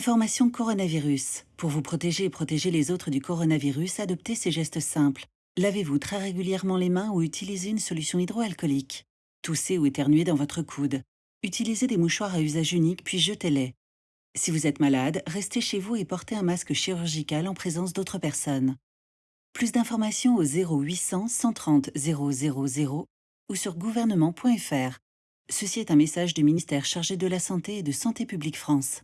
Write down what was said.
Information coronavirus. Pour vous protéger et protéger les autres du coronavirus, adoptez ces gestes simples. Lavez-vous très régulièrement les mains ou utilisez une solution hydroalcoolique. Toussez ou éternuez dans votre coude. Utilisez des mouchoirs à usage unique puis jetez-les. Si vous êtes malade, restez chez vous et portez un masque chirurgical en présence d'autres personnes. Plus d'informations au 0800 130 000 ou sur gouvernement.fr. Ceci est un message du ministère chargé de la Santé et de Santé publique France.